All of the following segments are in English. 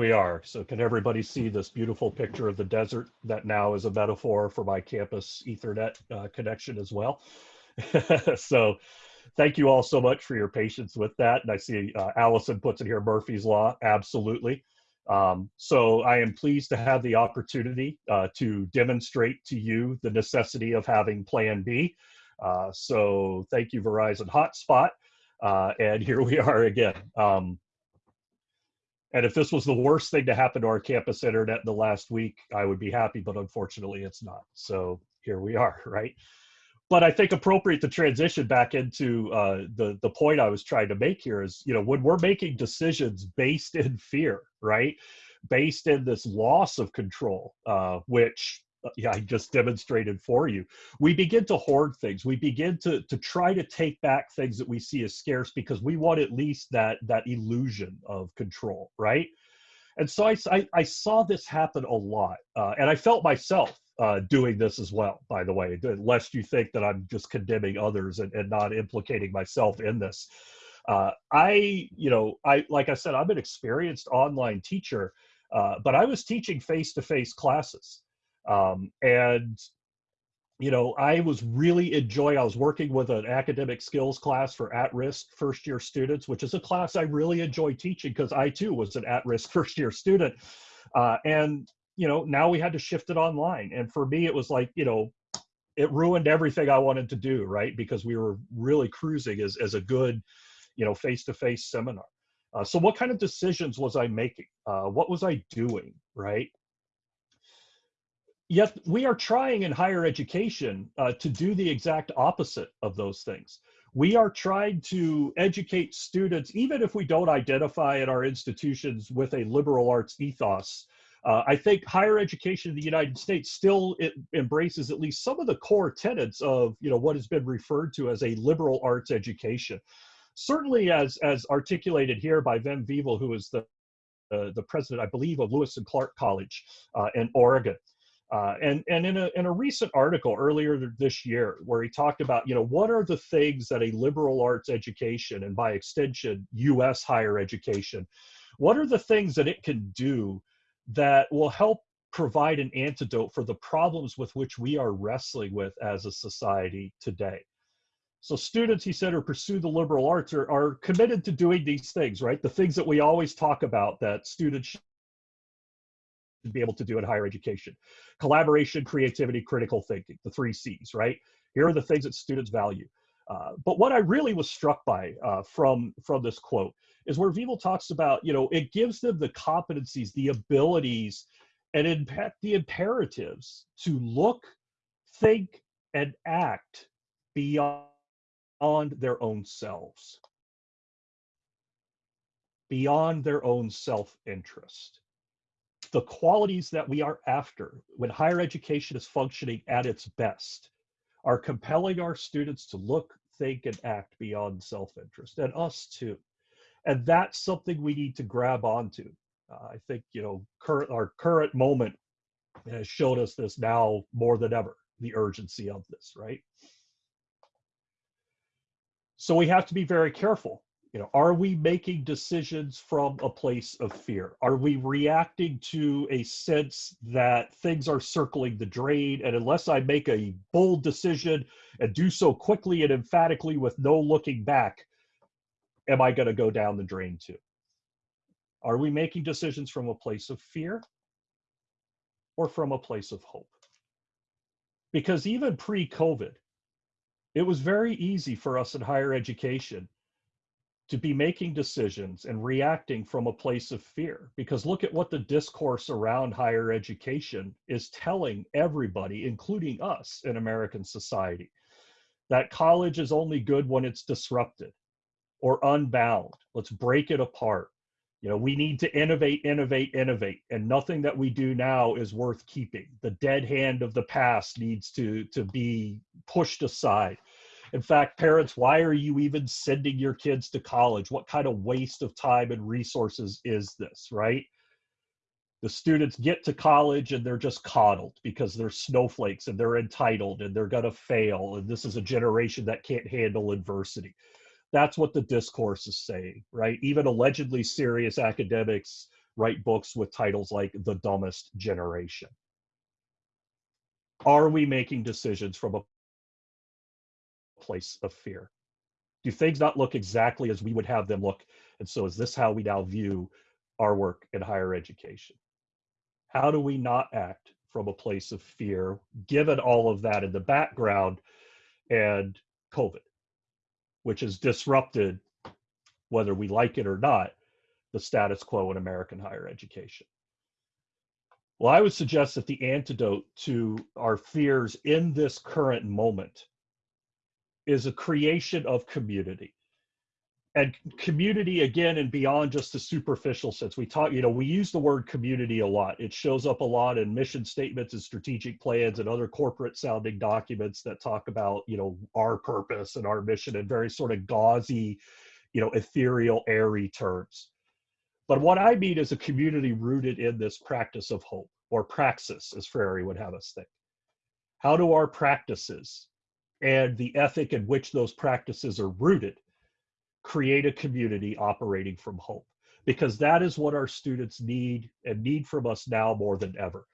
we are. So can everybody see this beautiful picture of the desert that now is a metaphor for my campus ethernet uh, connection as well? so thank you all so much for your patience with that. And I see uh, Allison puts it here, Murphy's Law, absolutely. Um, so I am pleased to have the opportunity uh, to demonstrate to you the necessity of having Plan B. Uh, so thank you, Verizon Hotspot. Uh, and here we are again. Um, and if this was the worst thing to happen to our campus internet in the last week, I would be happy, but unfortunately it's not. So here we are, right? But I think appropriate to transition back into uh, the the point I was trying to make here is, you know, when we're making decisions based in fear, right, based in this loss of control, uh, which yeah, I just demonstrated for you. We begin to hoard things. We begin to to try to take back things that we see as scarce because we want at least that that illusion of control, right? And so I I, I saw this happen a lot, uh, and I felt myself uh, doing this as well. By the way, lest you think that I'm just condemning others and, and not implicating myself in this. Uh, I, you know, I like I said, I'm an experienced online teacher, uh, but I was teaching face-to-face classes um, and you know, I was really enjoying, I was working with an academic skills class for at-risk first year students, which is a class I really enjoy teaching because I too was an at-risk first year student. Uh, and, you know, now we had to shift it online. And for me, it was like, you know, it ruined everything I wanted to do, right? Because we were really cruising as, as a good, you know, face-to-face -face seminar. Uh, so what kind of decisions was I making? Uh, what was I doing, right? Yet we are trying in higher education uh, to do the exact opposite of those things. We are trying to educate students, even if we don't identify at our institutions with a liberal arts ethos. Uh, I think higher education in the United States still embraces at least some of the core tenets of you know what has been referred to as a liberal arts education. Certainly, as as articulated here by Wim Wiewel, who is the uh, the president, I believe, of Lewis and Clark College uh, in Oregon. Uh, and and in a, in a recent article earlier this year where he talked about you know what are the things that a liberal arts education and by extension U.S. higher education, what are the things that it can do that will help provide an antidote for the problems with which we are wrestling with as a society today. So students, he said, who pursue the liberal arts are, are committed to doing these things, right? The things that we always talk about that students to be able to do in higher education. Collaboration, creativity, critical thinking, the three C's, right? Here are the things that students value. Uh, but what I really was struck by uh, from, from this quote is where Wiewel talks about, you know, it gives them the competencies, the abilities, and in fact, the imperatives to look, think, and act beyond on their own selves, beyond their own self-interest the qualities that we are after when higher education is functioning at its best are compelling our students to look, think, and act beyond self-interest, and us too. And that's something we need to grab onto. Uh, I think, you know, our current moment has showed us this now more than ever, the urgency of this, right? So we have to be very careful you know are we making decisions from a place of fear? Are we reacting to a sense that things are circling the drain? And unless i make a bold decision and do so quickly and emphatically with no looking back am i going to go down the drain too? Are we making decisions from a place of fear? Or from a place of hope? Because even pre-covid it was very easy for us in higher education to be making decisions and reacting from a place of fear. Because look at what the discourse around higher education is telling everybody, including us in American society, that college is only good when it's disrupted or unbound. Let's break it apart. You know, we need to innovate, innovate, innovate, and nothing that we do now is worth keeping. The dead hand of the past needs to, to be pushed aside in fact, parents, why are you even sending your kids to college? What kind of waste of time and resources is this, right? The students get to college and they're just coddled because they're snowflakes and they're entitled and they're going to fail. And this is a generation that can't handle adversity. That's what the discourse is saying, right? Even allegedly serious academics write books with titles like The Dumbest Generation. Are we making decisions from a place of fear? Do things not look exactly as we would have them look? And so is this how we now view our work in higher education? How do we not act from a place of fear, given all of that in the background and COVID, which has disrupted, whether we like it or not, the status quo in American higher education? Well, I would suggest that the antidote to our fears in this current moment is a creation of community. And community, again, and beyond just the superficial sense, we talk, you know, we use the word community a lot. It shows up a lot in mission statements and strategic plans and other corporate sounding documents that talk about, you know, our purpose and our mission in very sort of gauzy, you know, ethereal, airy terms. But what I mean is a community rooted in this practice of hope, or praxis, as Freire would have us think. How do our practices and the ethic in which those practices are rooted create a community operating from hope? Because that is what our students need and need from us now more than ever.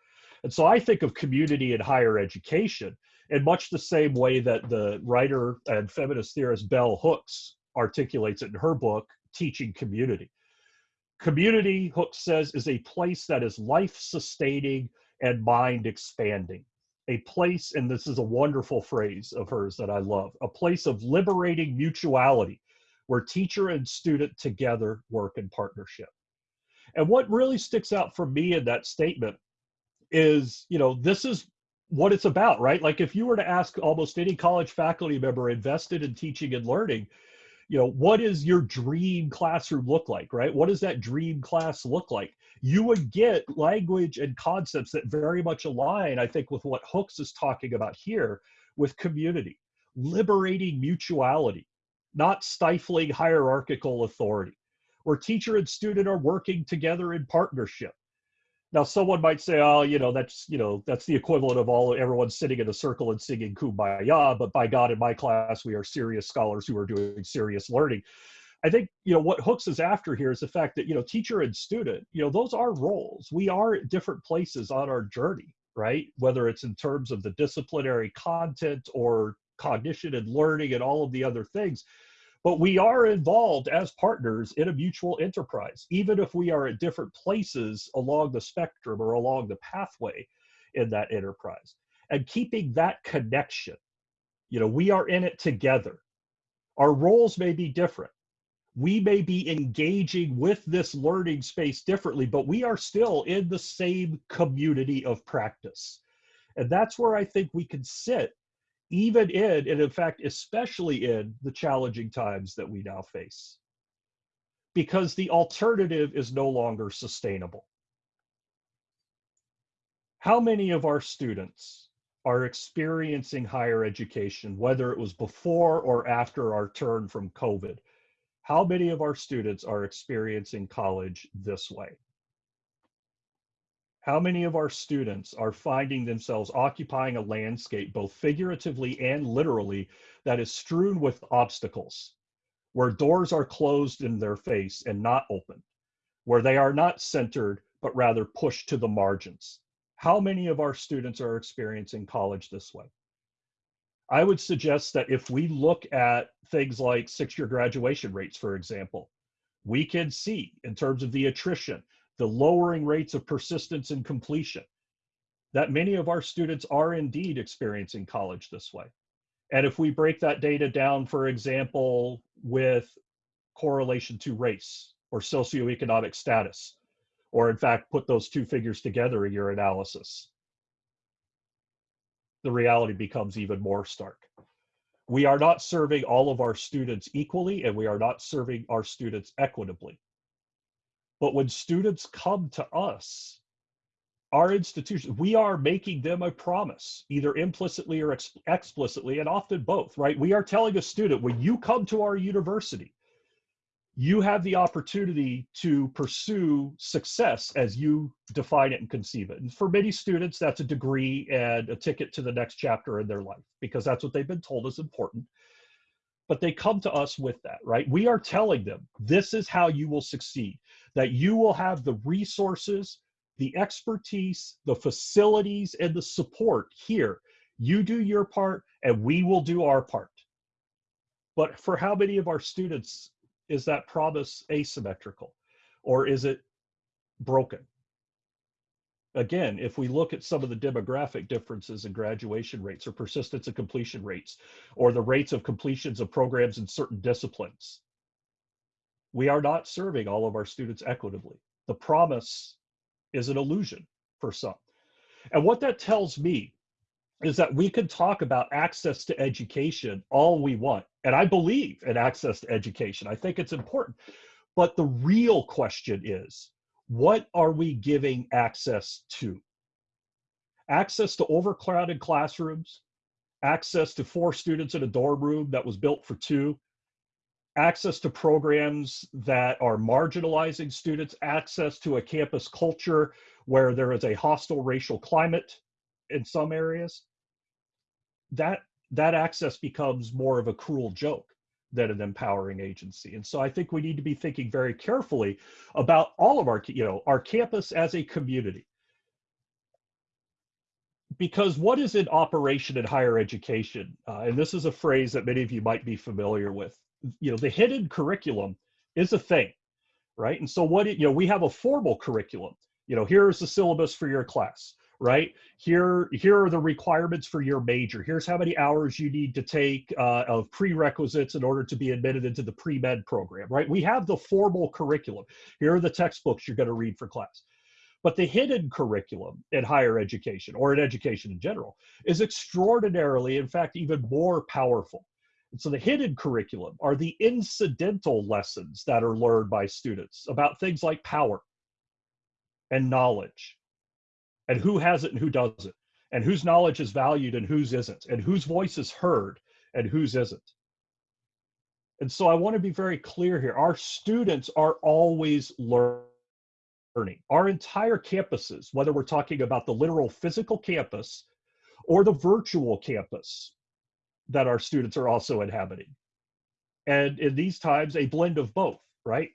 And so I think of community in higher education in much the same way that the writer and feminist theorist Bell Hooks articulates it in her book, Teaching Community. Community, Hooks says, is a place that is life sustaining and mind expanding. A place, and this is a wonderful phrase of hers that I love, a place of liberating mutuality where teacher and student together work in partnership. And what really sticks out for me in that statement is, you know, this is what it's about, right? Like if you were to ask almost any college faculty member invested in teaching and learning, you know what is your dream classroom look like right? What does that dream class look like? You would get language and concepts that very much align i think with what hooks is talking about here with community liberating mutuality not stifling hierarchical authority where teacher and student are working together in partnership now, someone might say, "Oh, you know, that's you know, that's the equivalent of all everyone sitting in a circle and singing kumbaya." But by God, in my class, we are serious scholars who are doing serious learning. I think you know what Hooks is after here is the fact that you know, teacher and student, you know, those are roles. We are at different places on our journey, right? Whether it's in terms of the disciplinary content or cognition and learning and all of the other things but we are involved as partners in a mutual enterprise, even if we are at different places along the spectrum or along the pathway in that enterprise. And keeping that connection, you know, we are in it together. Our roles may be different. We may be engaging with this learning space differently, but we are still in the same community of practice. And that's where I think we can sit even in, and in fact, especially in the challenging times that we now face. Because the alternative is no longer sustainable. How many of our students are experiencing higher education, whether it was before or after our turn from COVID? How many of our students are experiencing college this way? How many of our students are finding themselves occupying a landscape, both figuratively and literally, that is strewn with obstacles, where doors are closed in their face and not open, where they are not centered, but rather pushed to the margins? How many of our students are experiencing college this way? I would suggest that if we look at things like six year graduation rates, for example, we can see in terms of the attrition the lowering rates of persistence and completion, that many of our students are indeed experiencing college this way. And if we break that data down, for example, with correlation to race or socioeconomic status, or in fact, put those two figures together in your analysis, the reality becomes even more stark. We are not serving all of our students equally, and we are not serving our students equitably. But when students come to us, our institutions, we are making them a promise, either implicitly or ex explicitly, and often both, right? We are telling a student, when you come to our university, you have the opportunity to pursue success as you define it and conceive it. And for many students, that's a degree and a ticket to the next chapter in their life because that's what they've been told is important. But they come to us with that, right? We are telling them this is how you will succeed, that you will have the resources, the expertise, the facilities, and the support here. You do your part, and we will do our part. But for how many of our students is that promise asymmetrical? Or is it broken? Again, if we look at some of the demographic differences in graduation rates or persistence and completion rates, or the rates of completions of programs in certain disciplines, we are not serving all of our students equitably. The promise is an illusion for some. And what that tells me is that we can talk about access to education all we want. And I believe in access to education. I think it's important. But the real question is, what are we giving access to? Access to overcrowded classrooms, access to four students in a dorm room that was built for two, access to programs that are marginalizing students, access to a campus culture where there is a hostile racial climate in some areas, that, that access becomes more of a cruel joke than an empowering agency. And so I think we need to be thinking very carefully about all of our, you know, our campus as a community. Because what is in operation in higher education? Uh, and this is a phrase that many of you might be familiar with. You know, the hidden curriculum is a thing, right? And so what, it, you know, we have a formal curriculum. You know, here's the syllabus for your class right? Here, here are the requirements for your major. Here's how many hours you need to take uh, of prerequisites in order to be admitted into the pre-med program, right? We have the formal curriculum. Here are the textbooks you're gonna read for class. But the hidden curriculum in higher education, or in education in general, is extraordinarily, in fact, even more powerful. And so the hidden curriculum are the incidental lessons that are learned by students about things like power and knowledge and who has it and who doesn't, and whose knowledge is valued and whose isn't, and whose voice is heard and whose isn't. And so I want to be very clear here. Our students are always learning. Our entire campuses, whether we're talking about the literal physical campus or the virtual campus that our students are also inhabiting. And in these times, a blend of both, right?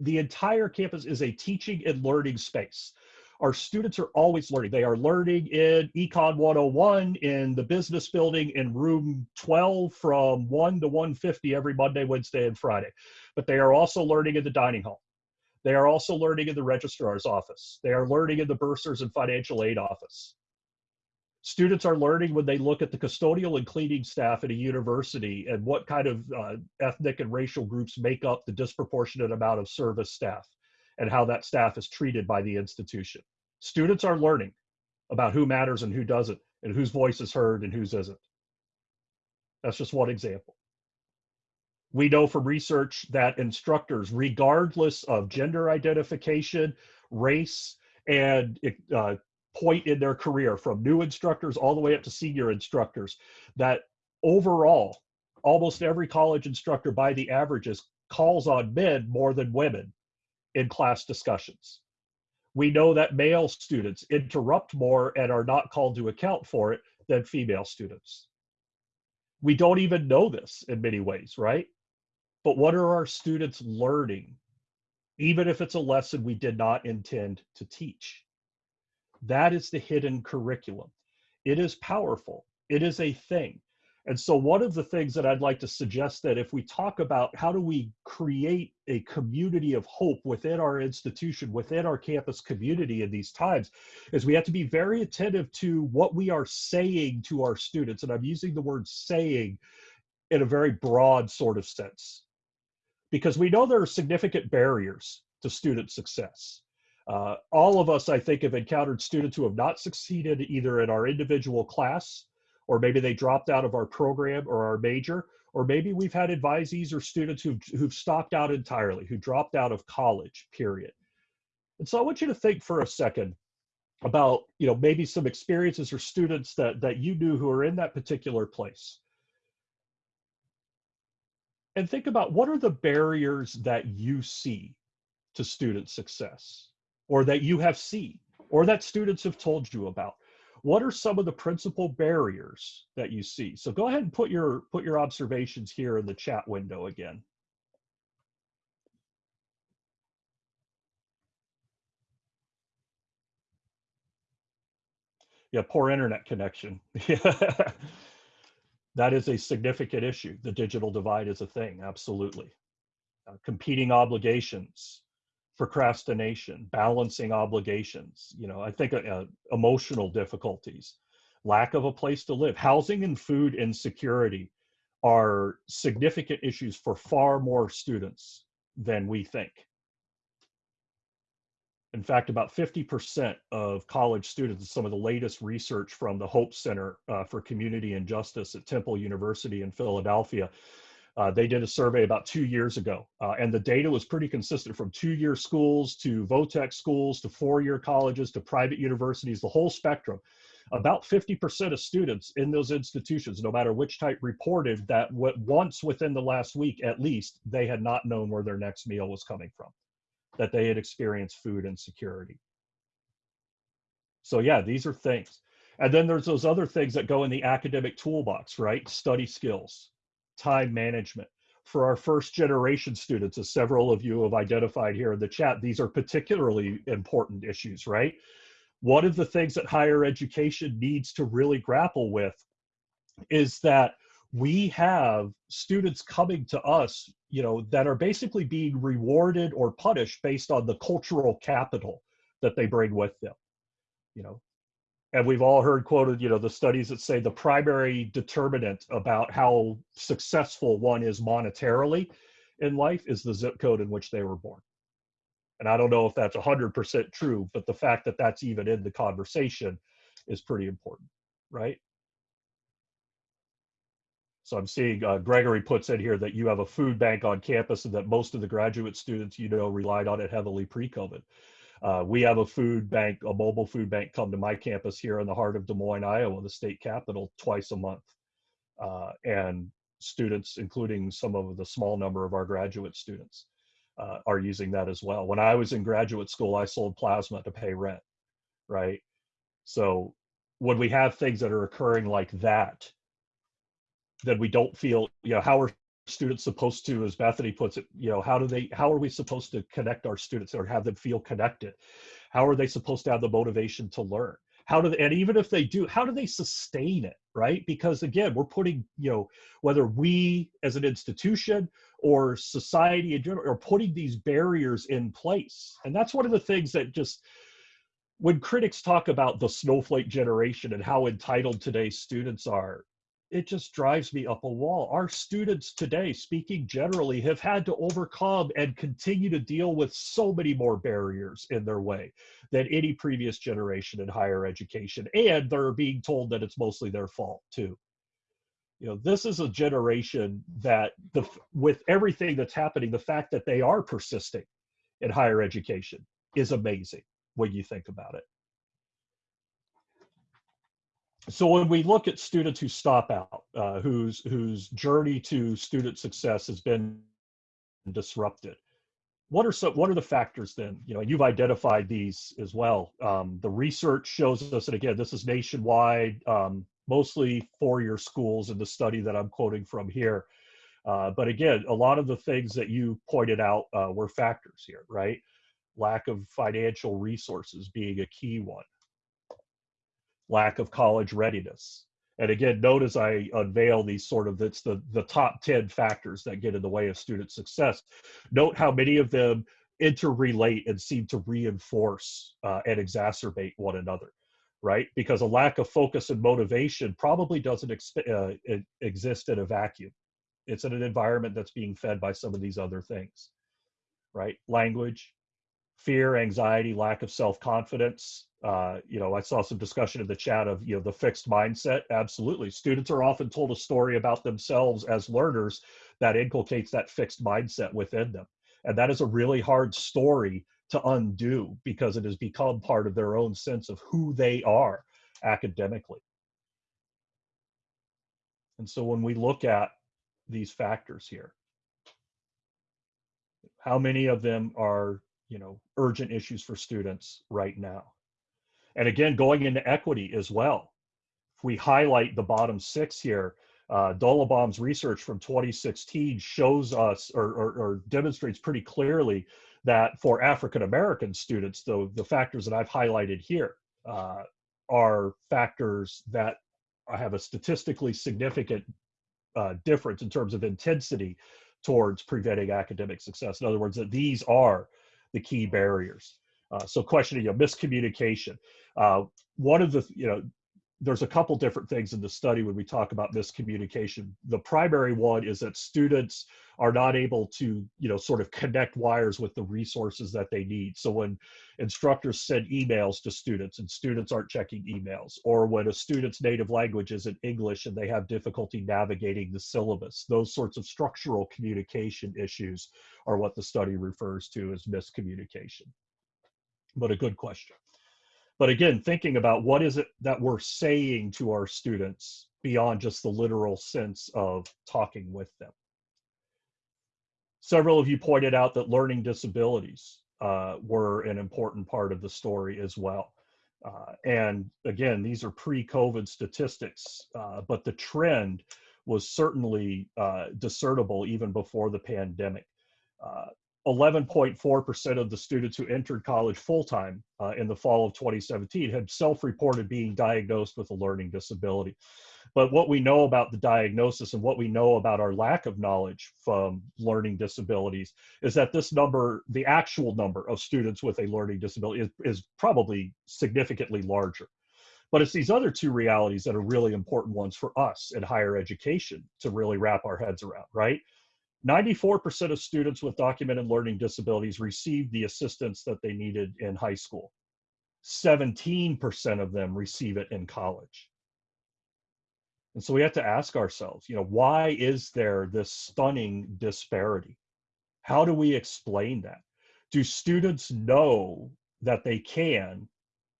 The entire campus is a teaching and learning space our students are always learning. They are learning in Econ 101 in the business building in room 12 from 1 to 150 every Monday, Wednesday, and Friday. But they are also learning in the dining hall. They are also learning in the registrar's office. They are learning in the bursars and financial aid office. Students are learning when they look at the custodial and cleaning staff at a university and what kind of uh, ethnic and racial groups make up the disproportionate amount of service staff and how that staff is treated by the institution. Students are learning about who matters and who doesn't, and whose voice is heard and whose isn't. That's just one example. We know from research that instructors, regardless of gender identification, race, and uh, point in their career, from new instructors all the way up to senior instructors, that overall, almost every college instructor by the averages calls on men more than women in class discussions. We know that male students interrupt more and are not called to account for it than female students. We don't even know this in many ways, right? But what are our students learning, even if it's a lesson we did not intend to teach? That is the hidden curriculum. It is powerful. It is a thing. And so one of the things that I'd like to suggest that if we talk about how do we create a community of hope within our institution, within our campus community in these times, is we have to be very attentive to what we are saying to our students. And I'm using the word saying in a very broad sort of sense, because we know there are significant barriers to student success. Uh, all of us, I think, have encountered students who have not succeeded either in our individual class or maybe they dropped out of our program or our major, or maybe we've had advisees or students who've, who've stopped out entirely, who dropped out of college, period. And so I want you to think for a second about, you know, maybe some experiences or students that, that you knew who are in that particular place. And think about what are the barriers that you see to student success or that you have seen or that students have told you about what are some of the principal barriers that you see? So go ahead and put your, put your observations here in the chat window again. Yeah, poor internet connection. that is a significant issue. The digital divide is a thing, absolutely. Uh, competing obligations, procrastination, balancing obligations, you know, I think uh, uh, emotional difficulties, lack of a place to live, housing and food insecurity are significant issues for far more students than we think. In fact, about 50% of college students, some of the latest research from the Hope Center uh, for Community and Justice at Temple University in Philadelphia, uh, they did a survey about two years ago, uh, and the data was pretty consistent from two-year schools to vo-tech schools to four-year colleges to private universities, the whole spectrum. About 50% of students in those institutions, no matter which type, reported that once within the last week at least, they had not known where their next meal was coming from that they had experienced food insecurity. So yeah, these are things. And then there's those other things that go in the academic toolbox, right? Study skills, time management. For our first generation students, as several of you have identified here in the chat, these are particularly important issues, right? One of the things that higher education needs to really grapple with is that we have students coming to us you know that are basically being rewarded or punished based on the cultural capital that they bring with them you know and we've all heard quoted you know the studies that say the primary determinant about how successful one is monetarily in life is the zip code in which they were born and i don't know if that's 100% true but the fact that that's even in the conversation is pretty important right so I'm seeing uh, Gregory puts in here that you have a food bank on campus and that most of the graduate students you know relied on it heavily pre-COVID. Uh, we have a food bank, a mobile food bank come to my campus here in the heart of Des Moines, Iowa, the state capital, twice a month. Uh, and students, including some of the small number of our graduate students, uh, are using that as well. When I was in graduate school, I sold plasma to pay rent, right? So when we have things that are occurring like that, then we don't feel, you know, how are students supposed to, as Bethany puts it, you know, how do they, how are we supposed to connect our students or have them feel connected? How are they supposed to have the motivation to learn? How do they, and even if they do, how do they sustain it, right? Because again, we're putting, you know, whether we as an institution or society in general are putting these barriers in place. And that's one of the things that just, when critics talk about the snowflake generation and how entitled today's students are, it just drives me up a wall. Our students today, speaking generally, have had to overcome and continue to deal with so many more barriers in their way than any previous generation in higher education. And they're being told that it's mostly their fault too. You know, this is a generation that the with everything that's happening, the fact that they are persisting in higher education is amazing when you think about it so when we look at students who stop out, uh, whose whose journey to student success has been disrupted, what are some what are the factors then? You know, you've identified these as well. Um, the research shows us, and again, this is nationwide, um, mostly four-year schools in the study that I'm quoting from here. Uh, but again, a lot of the things that you pointed out uh, were factors here, right? Lack of financial resources being a key one lack of college readiness. And again, note as I unveil these sort of, it's the, the top 10 factors that get in the way of student success. Note how many of them interrelate and seem to reinforce uh, and exacerbate one another, right? Because a lack of focus and motivation probably doesn't uh, exist in a vacuum. It's in an environment that's being fed by some of these other things, right? Language, fear, anxiety, lack of self-confidence, uh, you know, I saw some discussion in the chat of, you know, the fixed mindset. Absolutely. Students are often told a story about themselves as learners that inculcates that fixed mindset within them. And that is a really hard story to undo because it has become part of their own sense of who they are academically. And so when we look at these factors here, how many of them are, you know, urgent issues for students right now? And again, going into equity as well. If we highlight the bottom six here, uh, Dulabaum's research from 2016 shows us or, or, or demonstrates pretty clearly that for African American students, though the factors that I've highlighted here uh, are factors that have a statistically significant uh, difference in terms of intensity towards preventing academic success. In other words, that these are the key barriers. Uh, so questioning, you know, miscommunication. Uh, one of the, you know, there's a couple different things in the study when we talk about miscommunication. The primary one is that students are not able to, you know, sort of connect wires with the resources that they need. So when instructors send emails to students and students aren't checking emails, or when a student's native language isn't English and they have difficulty navigating the syllabus, those sorts of structural communication issues are what the study refers to as miscommunication. But a good question. But again, thinking about what is it that we're saying to our students beyond just the literal sense of talking with them. Several of you pointed out that learning disabilities uh, were an important part of the story as well. Uh, and again, these are pre-COVID statistics, uh, but the trend was certainly uh, discernible even before the pandemic. Uh, 11.4% of the students who entered college full-time uh, in the fall of 2017 had self-reported being diagnosed with a learning disability. But what we know about the diagnosis and what we know about our lack of knowledge from learning disabilities is that this number, the actual number of students with a learning disability is, is probably significantly larger. But it's these other two realities that are really important ones for us in higher education to really wrap our heads around, right? 94% of students with documented learning disabilities received the assistance that they needed in high school. 17% of them receive it in college. And so we have to ask ourselves, you know, why is there this stunning disparity? How do we explain that? Do students know that they can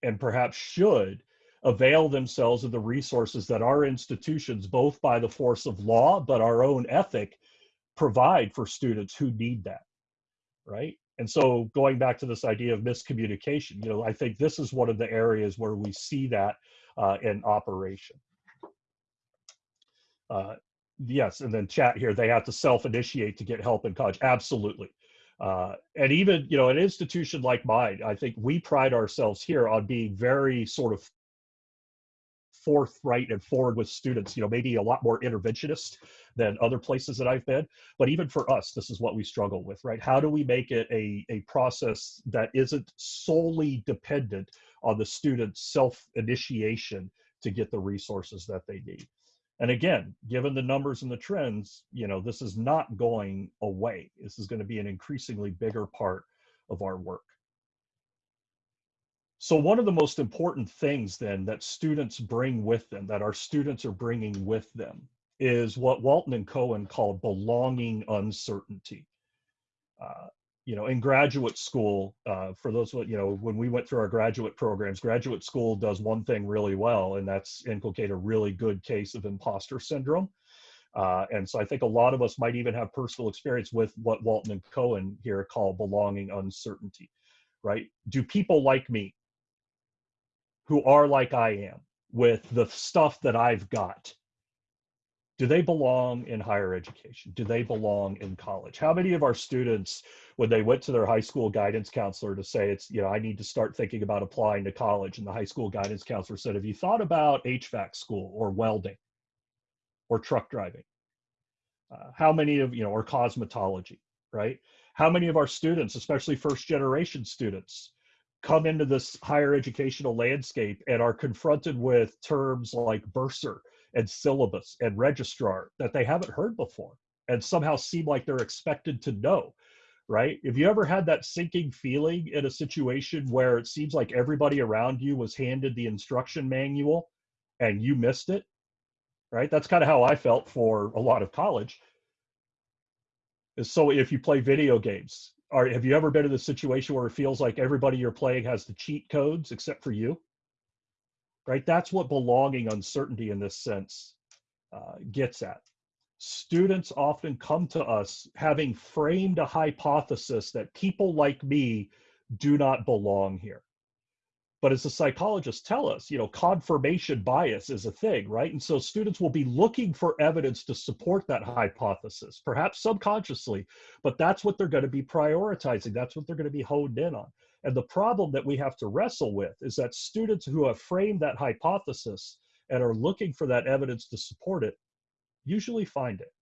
and perhaps should avail themselves of the resources that our institutions, both by the force of law, but our own ethic, provide for students who need that, right? And so going back to this idea of miscommunication, you know, I think this is one of the areas where we see that uh, in operation. Uh, yes, and then chat here, they have to self-initiate to get help in college. Absolutely. Uh, and even, you know, an institution like mine, I think we pride ourselves here on being very sort of forthright and forward with students, you know, maybe a lot more interventionist than other places that I've been. But even for us, this is what we struggle with, right? How do we make it a, a process that isn't solely dependent on the student's self-initiation to get the resources that they need? And again, given the numbers and the trends, you know, this is not going away. This is going to be an increasingly bigger part of our work. So one of the most important things then that students bring with them, that our students are bringing with them, is what Walton and Cohen call belonging uncertainty. Uh, you know, in graduate school, uh, for those, you know, when we went through our graduate programs, graduate school does one thing really well, and that's inculcate a really good case of imposter syndrome. Uh, and so I think a lot of us might even have personal experience with what Walton and Cohen here call belonging uncertainty, right? Do people like me? Who are like I am with the stuff that I've got, do they belong in higher education? Do they belong in college? How many of our students, when they went to their high school guidance counselor to say, it's, you know, I need to start thinking about applying to college, and the high school guidance counselor said, Have you thought about HVAC school or welding or truck driving? Uh, how many of, you know, or cosmetology, right? How many of our students, especially first generation students, come into this higher educational landscape and are confronted with terms like bursar and syllabus and registrar that they haven't heard before and somehow seem like they're expected to know right? Have you ever had that sinking feeling in a situation where it seems like everybody around you was handed the instruction manual and you missed it right? That's kind of how i felt for a lot of college. So if you play video games are have you ever been in a situation where it feels like everybody you're playing has the cheat codes except for you? Right? That's what belonging uncertainty in this sense uh, gets at. Students often come to us having framed a hypothesis that people like me do not belong here But as the psychologists tell us, you know, confirmation bias is a thing, right? And so students will be looking for evidence to support that hypothesis, perhaps subconsciously, but that's what they're going to be prioritizing. That's what they're going to be honed in on. And the problem that we have to wrestle with is that students who have framed that hypothesis and are looking for that evidence to support it usually find it.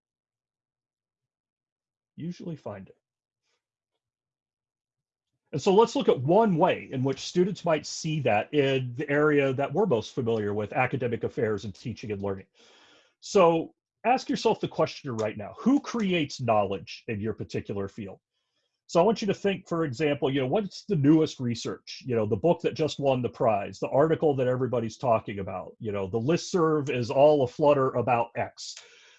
Usually find it. And so let's look at one way in which students might see that in the area that we're most familiar with, academic affairs and teaching and learning. So ask yourself the question right now, who creates knowledge in your particular field? So I want you to think, for example, you know, what's the newest research? You know, the book that just won the prize, the article that everybody's talking about, you know, the list serve is all a flutter about X.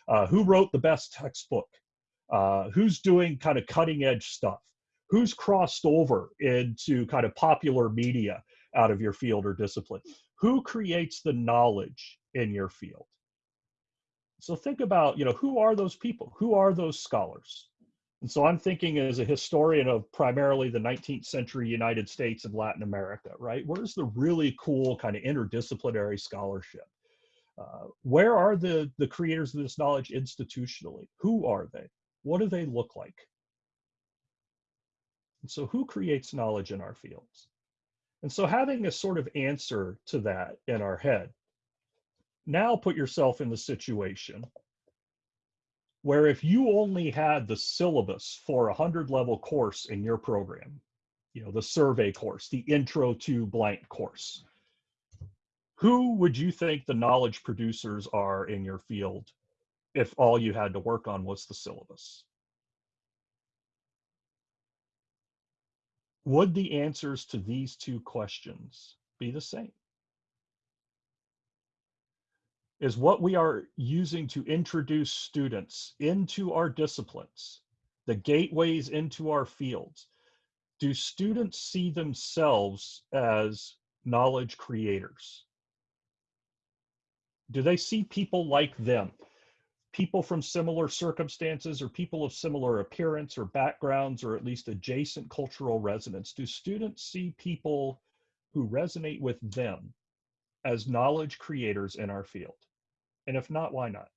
Uh, who wrote the best textbook? Uh, who's doing kind of cutting edge stuff? Who's crossed over into kind of popular media out of your field or discipline? Who creates the knowledge in your field? So think about, you know, who are those people? Who are those scholars? And so I'm thinking as a historian of primarily the 19th century United States and Latin America, right? Where's the really cool kind of interdisciplinary scholarship? Uh, where are the, the creators of this knowledge institutionally? Who are they? What do they look like? And so who creates knowledge in our fields? And so having a sort of answer to that in our head, now put yourself in the situation where if you only had the syllabus for a 100 level course in your program, you know, the survey course, the intro to blank course, who would you think the knowledge producers are in your field if all you had to work on was the syllabus? Would the answers to these two questions be the same? Is what we are using to introduce students into our disciplines, the gateways into our fields, do students see themselves as knowledge creators? Do they see people like them? People from similar circumstances or people of similar appearance or backgrounds or at least adjacent cultural resonance? Do students see people who resonate with them as knowledge creators in our field? And if not, why not?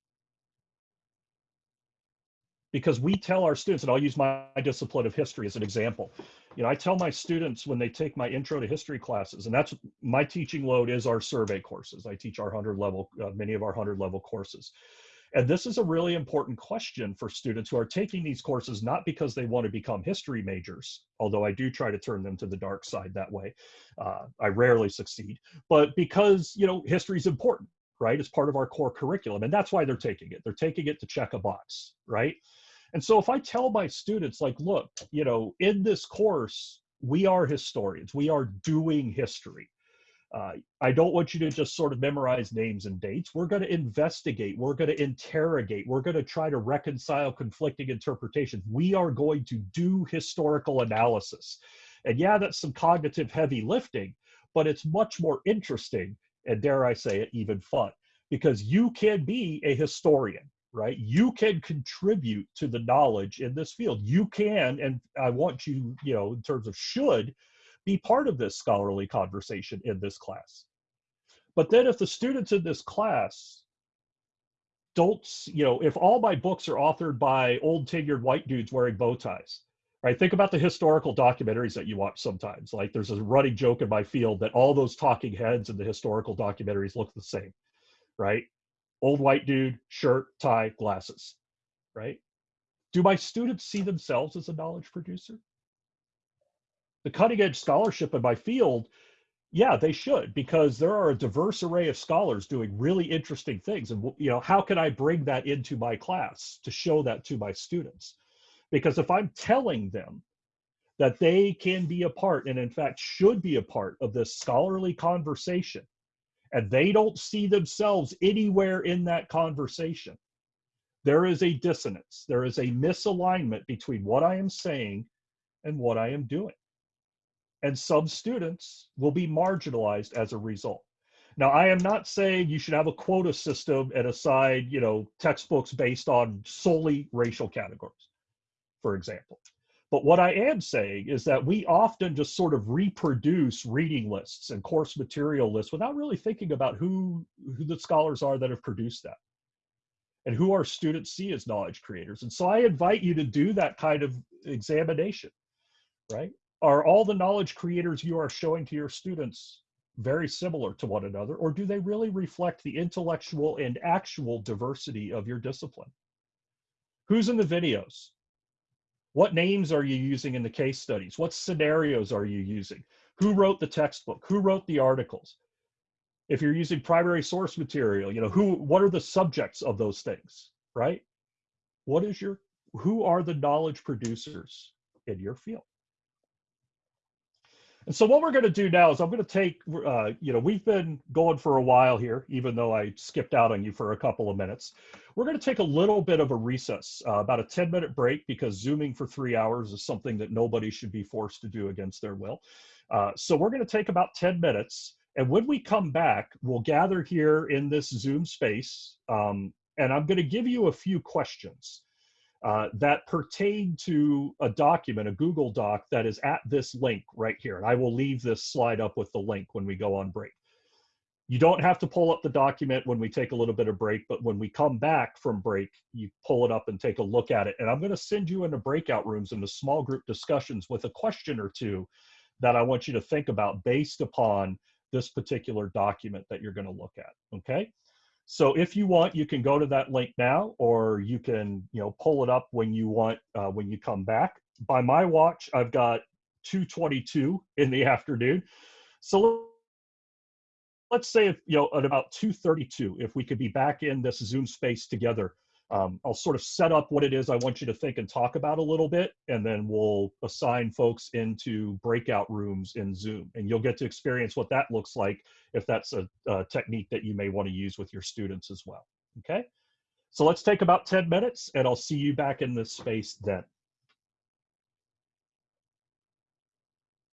Because we tell our students, and I'll use my discipline of history as an example. You know, I tell my students when they take my intro to history classes, and that's my teaching load is our survey courses. I teach our 100 level, uh, many of our 100 level courses. And this is a really important question for students who are taking these courses, not because they want to become history majors, although I do try to turn them to the dark side that way. Uh, I rarely succeed, but because, you know, history is important, right? It's part of our core curriculum. And that's why they're taking it. They're taking it to check a box, right? And so if I tell my students, like, look, you know, in this course, we are historians, we are doing history uh, I don't want you to just sort of memorize names and dates. We're going to investigate. We're going to interrogate. We're going to try to reconcile conflicting interpretations. We are going to do historical analysis. And yeah, that's some cognitive heavy lifting, but it's much more interesting and dare I say it, even fun because you can be a historian, right? You can contribute to the knowledge in this field. You can, and I want you, you know, in terms of should, be part of this scholarly conversation in this class. But then if the students in this class don't, you know, if all my books are authored by old tenured white dudes wearing bow ties, right? Think about the historical documentaries that you watch sometimes. Like there's a running joke in my field that all those talking heads in the historical documentaries look the same, right? Old white dude, shirt, tie, glasses, right? Do my students see themselves as a knowledge producer? The cutting edge scholarship in my field, yeah, they should because there are a diverse array of scholars doing really interesting things. And you know, how can I bring that into my class to show that to my students? Because if I'm telling them that they can be a part and in fact should be a part of this scholarly conversation and they don't see themselves anywhere in that conversation there is a dissonance there is a misalignment between what i am saying and what i am doing and some students will be marginalized as a result. Now, I am not saying you should have a quota system and assign, you know, textbooks based on solely racial categories, for example. But what I am saying is that we often just sort of reproduce reading lists and course material lists without really thinking about who, who the scholars are that have produced that and who our students see as knowledge creators. And so I invite you to do that kind of examination, right? Are all the knowledge creators you are showing to your students very similar to one another, or do they really reflect the intellectual and actual diversity of your discipline? Who's in the videos? What names are you using in the case studies? What scenarios are you using? Who wrote the textbook? Who wrote the articles? If you're using primary source material, you know, who, what are the subjects of those things, right? What is your, who are the knowledge producers in your field? And so what we're going to do now is I'm going to take, uh, you know, we've been going for a while here, even though I skipped out on you for a couple of minutes. We're going to take a little bit of a recess, uh, about a 10 minute break, because Zooming for three hours is something that nobody should be forced to do against their will. Uh, so we're going to take about 10 minutes. And when we come back, we'll gather here in this Zoom space. Um, and I'm going to give you a few questions. Uh, that pertain to a document, a Google Doc that is at this link right here. And I will leave this slide up with the link when we go on break. You don't have to pull up the document when we take a little bit of break, but when we come back from break, you pull it up and take a look at it. And I'm going to send you into breakout rooms into small group discussions with a question or two that I want you to think about based upon this particular document that you're going to look at. Okay. So if you want, you can go to that link now, or you can, you know, pull it up when you want, uh, when you come back. By my watch, I've got 222 in the afternoon. So let's say, if, you know, at about 232, if we could be back in this Zoom space together, um, I'll sort of set up what it is I want you to think and talk about a little bit, and then we'll assign folks into breakout rooms in Zoom. And you'll get to experience what that looks like if that's a, a technique that you may want to use with your students as well. Okay? So let's take about 10 minutes, and I'll see you back in this space then.